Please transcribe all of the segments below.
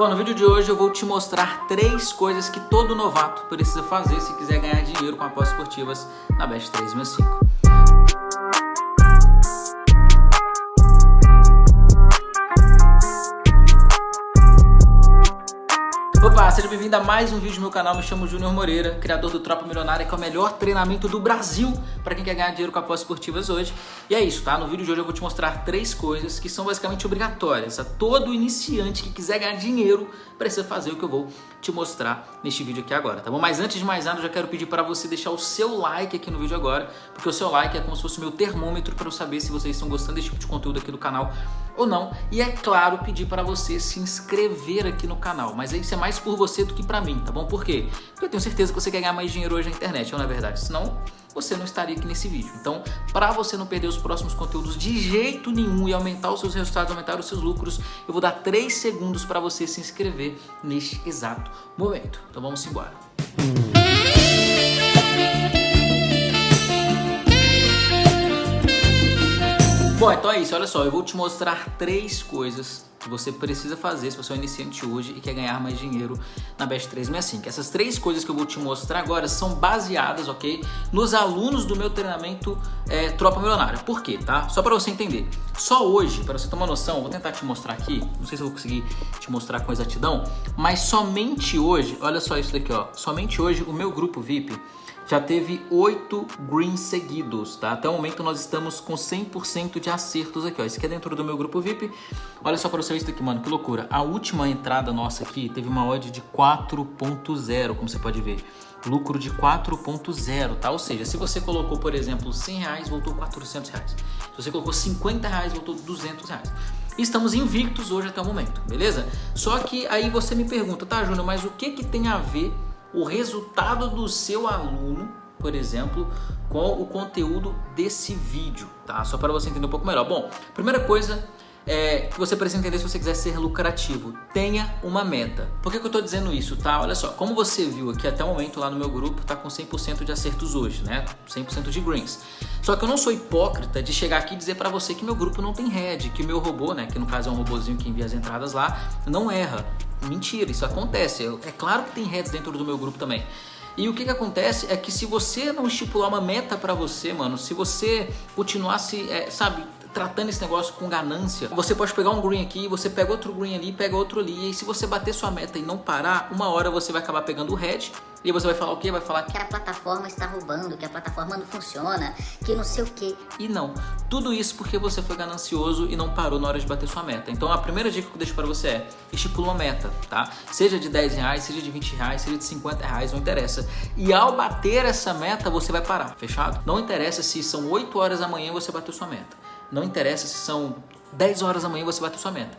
Bom, no vídeo de hoje eu vou te mostrar três coisas que todo novato precisa fazer se quiser ganhar dinheiro com apostas esportivas na Best 365. Seja bem-vindo a mais um vídeo do meu canal. Me chamo Júnior Moreira, criador do Tropa Milionária, que é o melhor treinamento do Brasil para quem quer ganhar dinheiro com apostas esportivas hoje. E é isso, tá? No vídeo de hoje eu vou te mostrar três coisas que são basicamente obrigatórias. A todo iniciante que quiser ganhar dinheiro precisa fazer o que eu vou te mostrar neste vídeo aqui agora, tá bom? Mas antes de mais nada, eu já quero pedir para você deixar o seu like aqui no vídeo agora, porque o seu like é como se fosse o meu termômetro para eu saber se vocês estão gostando desse tipo de conteúdo aqui do canal ou não. E é claro, pedir para você se inscrever aqui no canal, mas isso é mais por você do que para mim, tá bom? Por quê? Porque eu tenho certeza que você quer ganhar mais dinheiro hoje na internet, não é verdade? Senão, você não estaria aqui nesse vídeo. Então, para você não perder os próximos conteúdos de jeito nenhum e aumentar os seus resultados, aumentar os seus lucros, eu vou dar 3 segundos para você se inscrever neste exato momento. Então vamos embora. Bom, então é isso, olha só, eu vou te mostrar três coisas que você precisa fazer se você é um iniciante hoje e quer ganhar mais dinheiro na Best 365. Essas três coisas que eu vou te mostrar agora são baseadas, ok, nos alunos do meu treinamento é, Tropa Milionária. Por quê, tá? Só para você entender. Só hoje, para você ter uma noção, vou tentar te mostrar aqui, não sei se eu vou conseguir te mostrar com exatidão, mas somente hoje, olha só isso daqui, ó, somente hoje o meu grupo VIP já teve oito greens seguidos, tá? Até o momento nós estamos com 100% de acertos aqui, ó. Isso aqui é dentro do meu grupo VIP. Olha só para você ver isso aqui, mano, que loucura. A última entrada nossa aqui teve uma odd de 4.0, como você pode ver. Lucro de 4.0, tá? Ou seja, se você colocou, por exemplo, 100 reais, voltou 400 reais. Se você colocou 50 reais, voltou 200 reais. estamos invictos hoje até o momento, beleza? Só que aí você me pergunta, tá, Júnior, mas o que que tem a ver o resultado do seu aluno, por exemplo, com o conteúdo desse vídeo, tá? Só para você entender um pouco melhor. Bom, primeira coisa é, que você precisa entender se você quiser ser lucrativo, tenha uma meta. Por que, que eu estou dizendo isso, tá? Olha só, como você viu aqui até o momento lá no meu grupo, tá com 100% de acertos hoje, né? 100% de greens. Só que eu não sou hipócrita de chegar aqui e dizer para você que meu grupo não tem head, que o meu robô, né, que no caso é um robozinho que envia as entradas lá, não erra. Mentira, isso acontece. É claro que tem heads dentro do meu grupo também. E o que, que acontece é que se você não estipular uma meta para você, mano, se você continuar se, é, sabe, tratando esse negócio com ganância, você pode pegar um green aqui, você pega outro green ali, pega outro ali, e se você bater sua meta e não parar, uma hora você vai acabar pegando o red, e você vai falar o quê? Vai falar que a plataforma está roubando, que a plataforma não funciona, que não sei o quê. E não. Tudo isso porque você foi ganancioso e não parou na hora de bater sua meta. Então a primeira dica que eu deixo para você é estipula uma meta, tá? Seja de 10 reais, seja de 20 reais, seja de 50 reais, não interessa. E ao bater essa meta, você vai parar, fechado? Não interessa se são 8 horas da manhã você bateu sua meta. Não interessa se são 10 horas da manhã você bateu sua meta.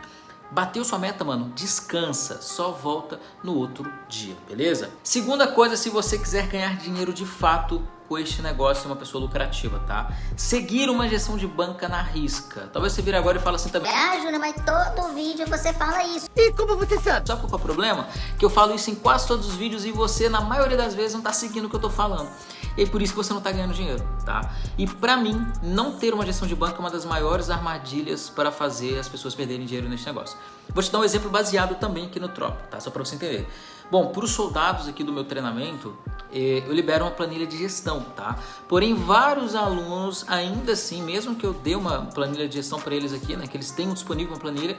Bateu sua meta, mano, descansa, só volta no outro dia, beleza? Segunda coisa, se você quiser ganhar dinheiro de fato com este negócio, uma pessoa lucrativa, tá? Seguir uma gestão de banca na risca. Talvez você vire agora e fale assim também. Ah, Júnior, mas todo vídeo você fala isso. E como você sabe? Sabe qual é o problema? Que eu falo isso em quase todos os vídeos e você, na maioria das vezes, não tá seguindo o que eu tô falando e por isso que você não está ganhando dinheiro, tá? E para mim, não ter uma gestão de banco é uma das maiores armadilhas para fazer as pessoas perderem dinheiro nesse negócio. Vou te dar um exemplo baseado também aqui no Trop, tá? Só para você entender. Bom, para os soldados aqui do meu treinamento, eh, eu libero uma planilha de gestão, tá? Porém, vários alunos, ainda assim, mesmo que eu dê uma planilha de gestão para eles aqui, né, que eles tenham disponível uma planilha,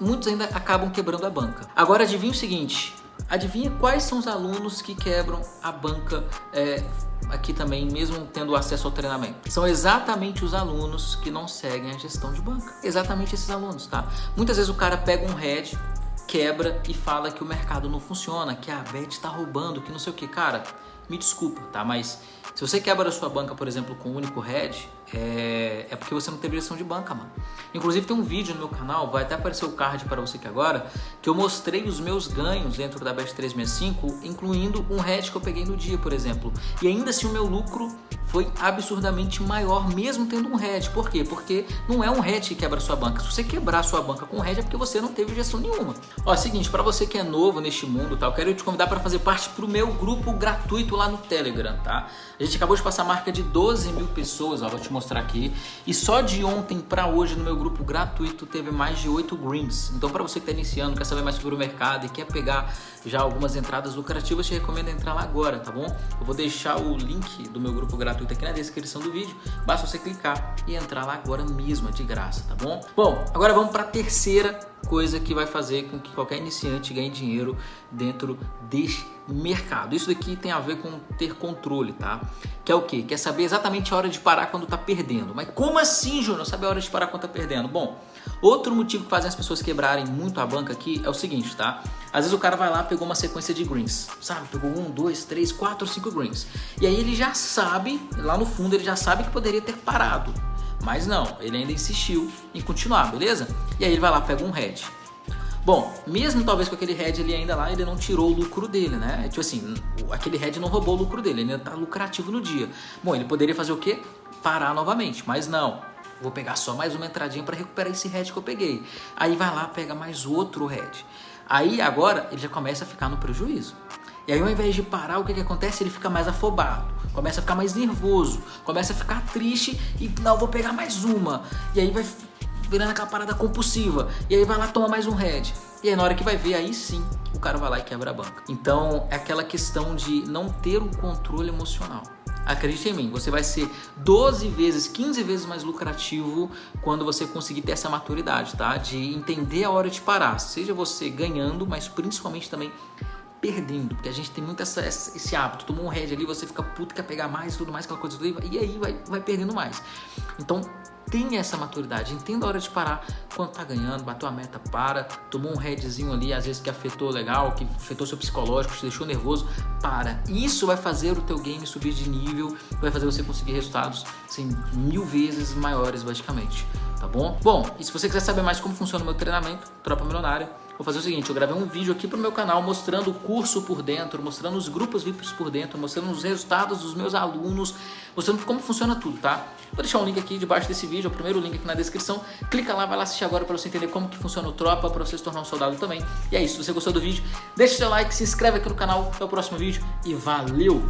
muitos ainda acabam quebrando a banca. Agora, adivinha o seguinte, adivinha quais são os alunos que quebram a banca é, aqui também, mesmo tendo acesso ao treinamento. São exatamente os alunos que não seguem a gestão de banca. Exatamente esses alunos, tá? Muitas vezes o cara pega um head, quebra e fala que o mercado não funciona, que a Bet está roubando, que não sei o que. Cara, me desculpa, tá? Mas se você quebra a sua banca, por exemplo, com um único head, é, é porque você não teve gestão de banca, mano. Inclusive tem um vídeo no meu canal, vai até aparecer o card para você aqui agora, que eu mostrei os meus ganhos dentro da Bet 365, incluindo um head que eu peguei no dia, por exemplo. E ainda assim o meu lucro foi absurdamente maior, mesmo tendo um head. Por quê? Porque não é um head que quebra sua banca. Se você quebrar sua banca com head é porque você não teve gestão nenhuma. Ó, seguinte, para você que é novo neste mundo, tá, eu quero te convidar para fazer parte pro meu grupo gratuito lá no Telegram, tá? A gente acabou de passar a marca de 12 mil pessoas, ó, vou te mostrar mostrar aqui. E só de ontem para hoje no meu grupo gratuito teve mais de 8 greens. Então para você que está iniciando, quer saber mais sobre o mercado e quer pegar já algumas entradas lucrativas, te recomendo entrar lá agora, tá bom? Eu vou deixar o link do meu grupo gratuito aqui na descrição do vídeo. Basta você clicar e entrar lá agora mesmo, é de graça, tá bom? Bom, agora vamos para a terceira coisa que vai fazer com que qualquer iniciante ganhe dinheiro dentro deste mercado. Isso daqui tem a ver com ter controle, tá? Que é o quê? Quer saber exatamente a hora de parar quando tá perdendo. Mas como assim, Júnior? Saber a hora de parar quando tá perdendo? Bom, outro motivo que faz as pessoas quebrarem muito a banca aqui é o seguinte, tá? Às vezes o cara vai lá, pegou uma sequência de greens, sabe? Pegou um, dois, três, quatro, cinco greens. E aí ele já sabe, lá no fundo ele já sabe que poderia ter parado. Mas não, ele ainda insistiu em continuar, beleza? E aí ele vai lá, pega um head. Bom, mesmo talvez com aquele head ele ainda lá, ele não tirou o lucro dele, né? Tipo assim, aquele head não roubou o lucro dele, ele ainda tá lucrativo no dia. Bom, ele poderia fazer o quê? Parar novamente, mas não. Vou pegar só mais uma entradinha para recuperar esse head que eu peguei. Aí vai lá, pega mais outro head. Aí agora ele já começa a ficar no prejuízo. E aí ao invés de parar, o que, que acontece? Ele fica mais afobado, começa a ficar mais nervoso, começa a ficar triste e não, vou pegar mais uma. E aí vai virando aquela parada compulsiva. E aí vai lá, toma mais um head. E aí na hora que vai ver, aí sim, o cara vai lá e quebra a banca. Então é aquela questão de não ter um controle emocional. Acredite em mim, você vai ser 12 vezes, 15 vezes mais lucrativo quando você conseguir ter essa maturidade, tá? De entender a hora de parar. Seja você ganhando, mas principalmente também perdendo, porque a gente tem muito essa, esse hábito, tomou um head ali, você fica puto, quer pegar mais tudo mais, aquela coisa, e aí vai, vai perdendo mais. Então, tenha essa maturidade, entenda a hora de parar quando tá ganhando, bateu a meta, para, tomou um headzinho ali, às vezes que afetou legal, que afetou seu psicológico, te deixou nervoso, para. Isso vai fazer o teu game subir de nível, vai fazer você conseguir resultados assim, mil vezes maiores, basicamente, tá bom? Bom, e se você quiser saber mais como funciona o meu treinamento, Tropa Milionária, vou fazer o seguinte, eu gravei um vídeo aqui pro meu canal mostrando o curso por dentro, mostrando os grupos VIPs por dentro, mostrando os resultados dos meus alunos, mostrando como funciona tudo, tá? Vou deixar um link aqui debaixo desse vídeo, o primeiro link aqui na descrição. Clica lá, vai lá assistir agora para você entender como que funciona o Tropa, para você se tornar um soldado também. E é isso, se você gostou do vídeo, deixa o seu like, se inscreve aqui no canal, até o próximo vídeo e valeu!